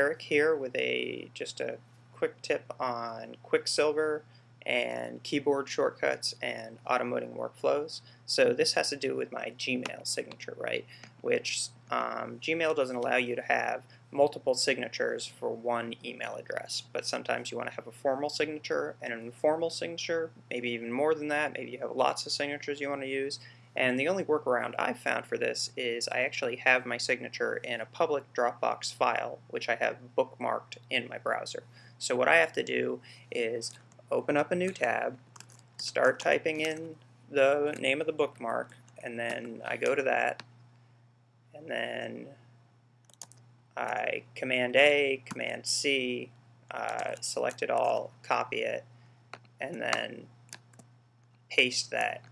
Eric here with a just a quick tip on Quicksilver and keyboard shortcuts and automating workflows. So this has to do with my Gmail signature, right? Which um, Gmail doesn't allow you to have multiple signatures for one email address, but sometimes you want to have a formal signature and an informal signature, maybe even more than that. Maybe you have lots of signatures you want to use, and the only workaround I've found for this is I actually have my signature in a public Dropbox file, which I have bookmarked in my browser. So what I have to do is open up a new tab, start typing in the name of the bookmark, and then I go to that, and then I Command A, Command C, uh, select it all, copy it, and then paste that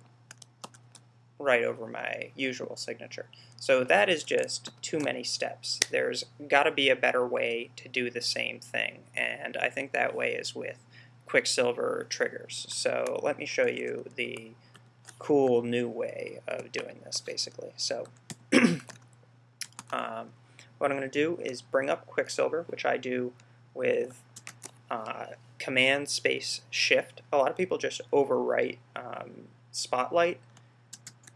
right over my usual signature. So that is just too many steps. There's got to be a better way to do the same thing, and I think that way is with Quicksilver triggers. So let me show you the cool new way of doing this, basically. So um, what I'm going to do is bring up Quicksilver, which I do with uh, Command Space Shift. A lot of people just overwrite um, Spotlight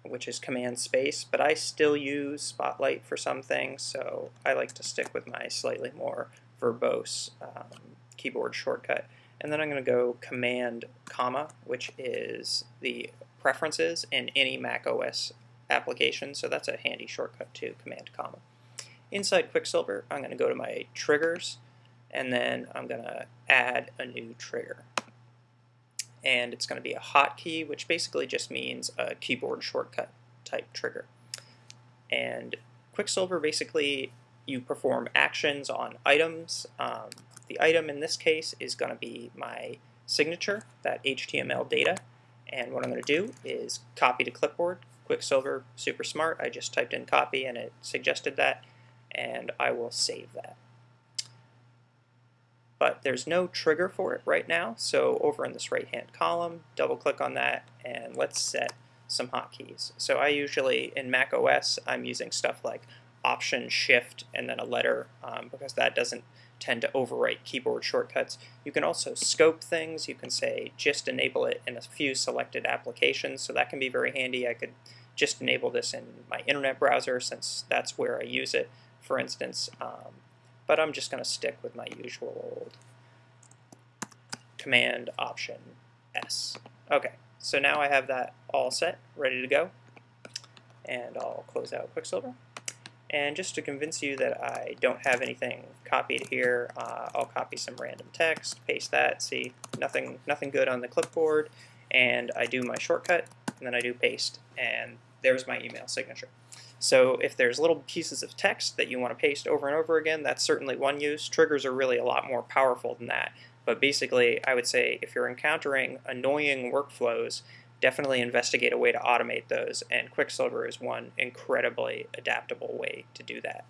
which is Command Space, but I still use Spotlight for some things, so I like to stick with my slightly more verbose um, keyboard shortcut. And then I'm going to go Command comma, which is the preferences in any Mac OS application, so that's a handy shortcut too, Command comma. Inside Quicksilver, I'm going to go to my triggers, and then I'm going to add a new trigger and it's going to be a hotkey, which basically just means a keyboard shortcut type trigger. And Quicksilver basically you perform actions on items. Um, the item in this case is going to be my signature, that HTML data. And what I'm going to do is copy to clipboard. Quicksilver, super smart. I just typed in copy and it suggested that, and I will save that but there's no trigger for it right now. So over in this right-hand column, double click on that and let's set some hotkeys. So I usually, in Mac OS, I'm using stuff like Option Shift and then a letter um, because that doesn't tend to overwrite keyboard shortcuts. You can also scope things. You can say just enable it in a few selected applications, so that can be very handy. I could just enable this in my internet browser since that's where I use it. For instance, um, but I'm just going to stick with my usual old Command Option S. Okay, so now I have that all set, ready to go. And I'll close out Quicksilver. And just to convince you that I don't have anything copied here, uh, I'll copy some random text, paste that, see, nothing, nothing good on the clipboard, and I do my shortcut, and then I do paste, and there's my email signature. So if there's little pieces of text that you want to paste over and over again, that's certainly one use. Triggers are really a lot more powerful than that. But basically, I would say if you're encountering annoying workflows, definitely investigate a way to automate those, and Quicksilver is one incredibly adaptable way to do that.